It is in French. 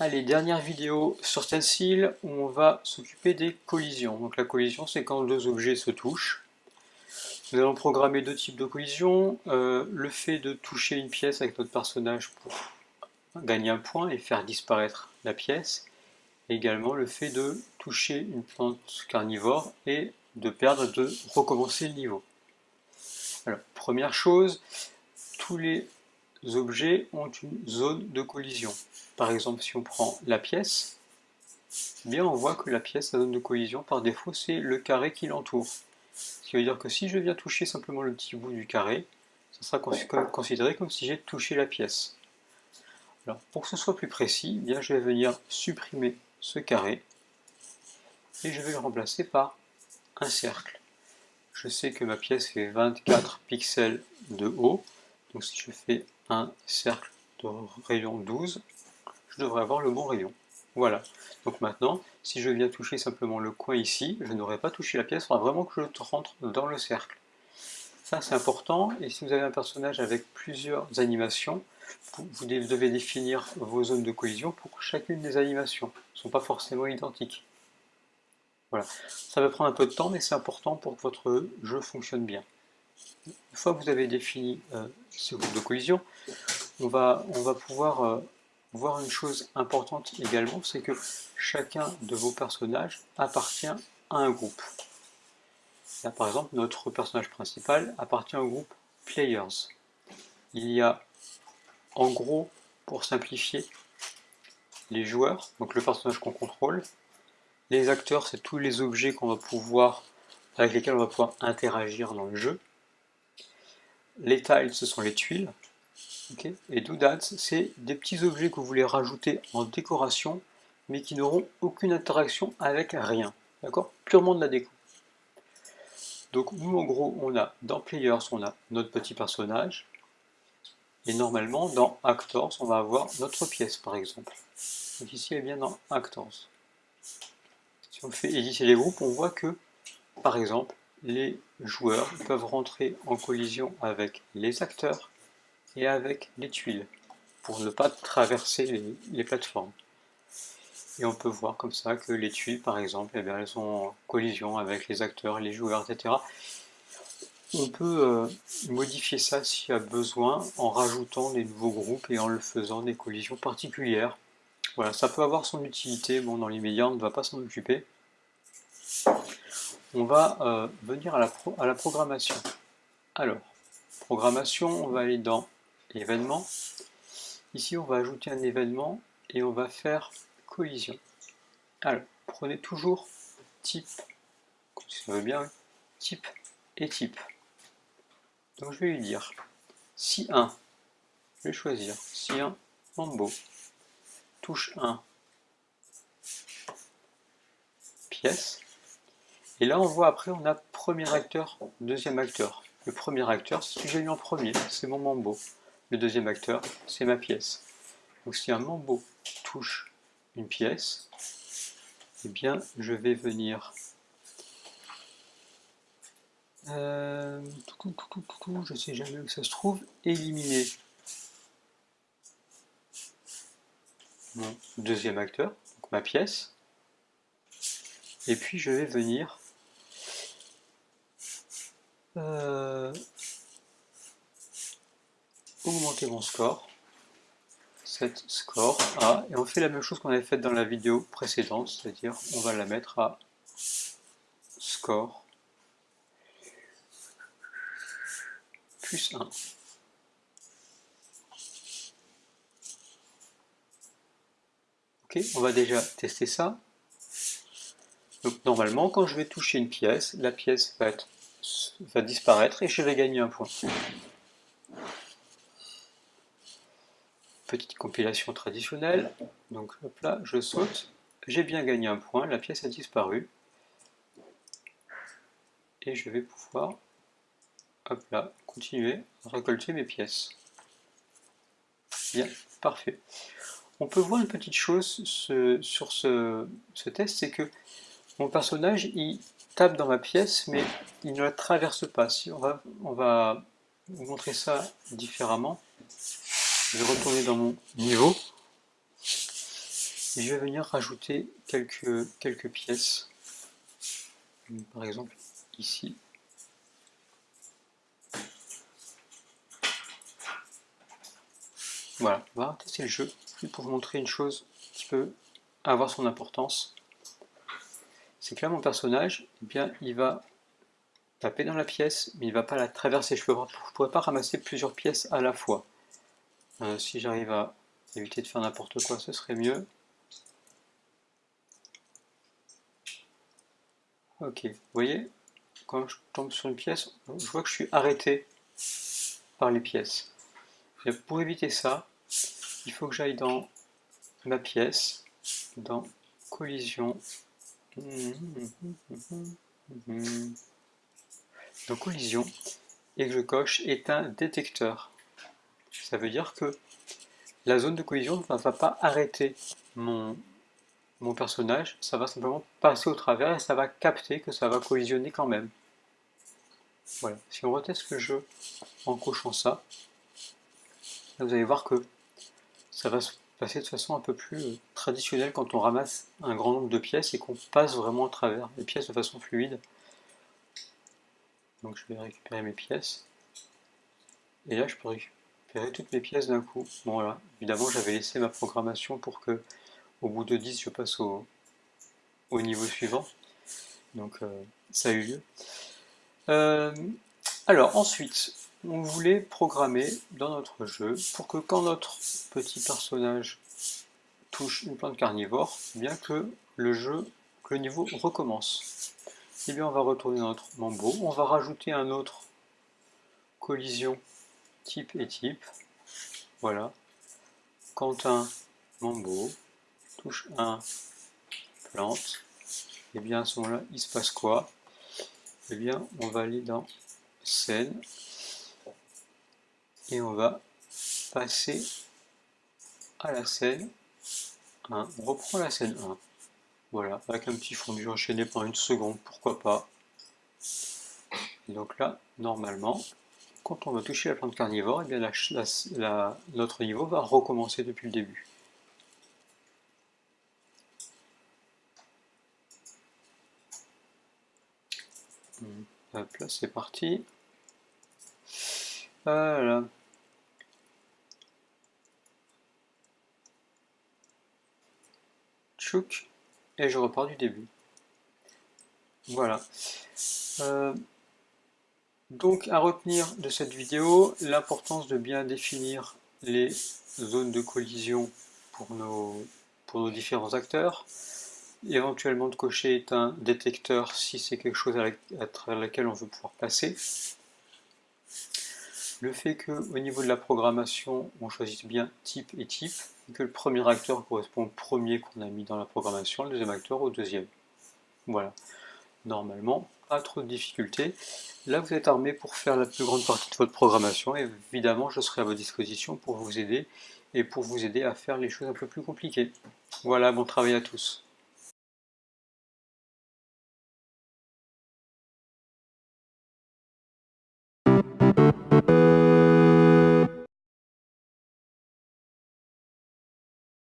Allez, dernière vidéo sur Stencil où on va s'occuper des collisions. Donc la collision, c'est quand deux objets se touchent. Nous allons programmer deux types de collisions. Euh, le fait de toucher une pièce avec notre personnage pour gagner un point et faire disparaître la pièce. également le fait de toucher une plante carnivore et de perdre, de recommencer le niveau. Alors, première chose, tous les objets ont une zone de collision. Par exemple, si on prend la pièce, eh bien on voit que la pièce, la zone de collision, par défaut, c'est le carré qui l'entoure. Ce qui veut dire que si je viens toucher simplement le petit bout du carré, ça sera considéré comme si j'ai touché la pièce. Alors, pour que ce soit plus précis, eh bien, je vais venir supprimer ce carré et je vais le remplacer par un cercle. Je sais que ma pièce fait 24 pixels de haut, donc si je fais un cercle de rayon 12, je devrais avoir le bon rayon. Voilà. Donc maintenant, si je viens toucher simplement le coin ici, je n'aurai pas touché la pièce, il faudra vraiment que je rentre dans le cercle. Ça c'est important, et si vous avez un personnage avec plusieurs animations, vous devez définir vos zones de collision pour chacune des animations. Elles ne sont pas forcément identiques. Voilà. Ça va prendre un peu de temps, mais c'est important pour que votre jeu fonctionne bien. Une fois que vous avez défini euh, ce groupe de collision, on va, on va pouvoir euh, voir une chose importante également, c'est que chacun de vos personnages appartient à un groupe. Là, par exemple, notre personnage principal appartient au groupe Players. Il y a, en gros, pour simplifier, les joueurs, donc le personnage qu'on contrôle. Les acteurs, c'est tous les objets qu'on va pouvoir, avec lesquels on va pouvoir interagir dans le jeu. Les tiles, ce sont les tuiles. Et doodads, c'est des petits objets que vous voulez rajouter en décoration, mais qui n'auront aucune interaction avec rien. D'accord? Purement de la déco. Donc nous, en gros, on a dans Players, on a notre petit personnage, et normalement, dans Actors, on va avoir notre pièce, par exemple. Donc ici, elle bien dans Actors. Si on fait éditer les groupes, on voit que, par exemple, les joueurs peuvent rentrer en collision avec les acteurs et avec les tuiles pour ne pas traverser les, plateformes. Et on peut voir comme ça que les tuiles, par exemple, eh elles sont en collision avec les acteurs, les joueurs, etc. On peut euh, modifier ça s'il y a besoin en rajoutant des nouveaux groupes et en le faisant des collisions particulières. Voilà, ça peut avoir son utilité, bon dans l'immédiat on ne va pas s'en occuper. On va euh, venir à la, programmation. Alors, programmation, on va aller dans événements. Ici, on va ajouter un événement et on va faire collision. Alors, prenez toujours type, si ça veut bien, type et type. Donc je vais lui dire si 1, je vais choisir si 1 Mambo, touche 1, pièce. Et là, on voit après, on a premier acteur, deuxième acteur. Le premier acteur, c'est ce que j'ai eu en premier, c'est mon Mambo. Le deuxième acteur, c'est ma pièce. Donc si un mambo touche une pièce, eh bien je vais venir euh, je sais jamais où ça se trouve, éliminer mon deuxième acteur, donc ma pièce, et puis je vais venir euh, augmenter mon score. Set score à, et on fait la même chose qu'on avait fait dans la vidéo précédente, c'est-à-dire on va la mettre à score plus 1. Ok, on va déjà tester ça. Donc normalement, quand je vais toucher une pièce, la pièce va, être, va disparaître et je vais gagner un point. petite compilation traditionnelle. Donc hop là, je saute, j'ai bien gagné un point, la pièce a disparu. Et je vais pouvoir, hop là, continuer à récolter mes pièces. Bien, parfait. On peut voir une petite chose sur ce, test, c'est que mon personnage, il dans ma pièce, mais il ne la traverse pas. Si on va, on va vous montrer ça différemment. Je vais retourner dans mon niveau. je vais venir rajouter quelques, quelques pièces. Par exemple, ici. Voilà, on va tester le jeu pour vous montrer une chose qui peut avoir son importance. C'est que là, mon personnage, eh bien, il va taper dans la pièce, mais il ne va pas la traverser. Je ne pourrais pas ramasser plusieurs pièces à la fois. Euh, si j'arrive à éviter de faire n'importe quoi, ce serait mieux. Ok, vous voyez, quand je tombe sur une pièce, je vois que je suis arrêté par les pièces. Pour éviter ça, il faut que j'aille dans ma pièce, dans collision, dans collision, et que je coche éteint détecteur. Ça veut dire que la zone de collision ne va pas arrêter mon, mon personnage, ça va simplement passer au travers et ça va capter que ça va collisionner quand même. Voilà, si on reteste le jeu en cochant ça, vous allez voir que ça va se passer de façon un peu plus euh, traditionnelle quand on ramasse un grand nombre de pièces et qu'on passe vraiment à travers les pièces de façon fluide. Donc je vais récupérer mes pièces. Et là je peux récupérer toutes mes pièces d'un coup. Bon voilà, évidemment j'avais laissé ma programmation pour que au bout de 10, je passe au, niveau suivant. Donc euh, ça a eu lieu. Euh, alors ensuite, on voulait programmer dans notre jeu pour que quand notre petit personnage touche une plante carnivore, bien que le jeu, que le niveau recommence. Et eh bien on va retourner dans notre mambo, on va rajouter un autre collision type et type. Voilà. Quand un mambo touche un plante, et eh bien à ce moment-là, il se passe quoi? Eh bien, on va aller dans scène et on va passer à la scène 1. On reprend la scène 1. Voilà, avec un petit fondu enchaîné pendant une seconde, pourquoi pas. Donc là, normalement, quand on va toucher la plante carnivore, et eh bien notre niveau va recommencer depuis le début. Hop là, c'est parti. Voilà. Et je repars du début. Voilà. Euh, donc à retenir de cette vidéo, l'importance de bien définir les zones de collision pour nos, différents acteurs, éventuellement de cocher un détecteur si c'est quelque chose à, travers lequel on veut pouvoir passer. Le fait qu'au niveau de la programmation, on choisisse bien type et type, et que le premier acteur correspond au premier qu'on a mis dans la programmation, le deuxième acteur au deuxième. Voilà. Normalement, pas trop de difficultés. Là, vous êtes armé pour faire la plus grande partie de votre programmation, et évidemment, je serai à votre disposition pour vous aider, et pour vous aider à faire les choses un peu plus compliquées. Voilà, bon travail à tous.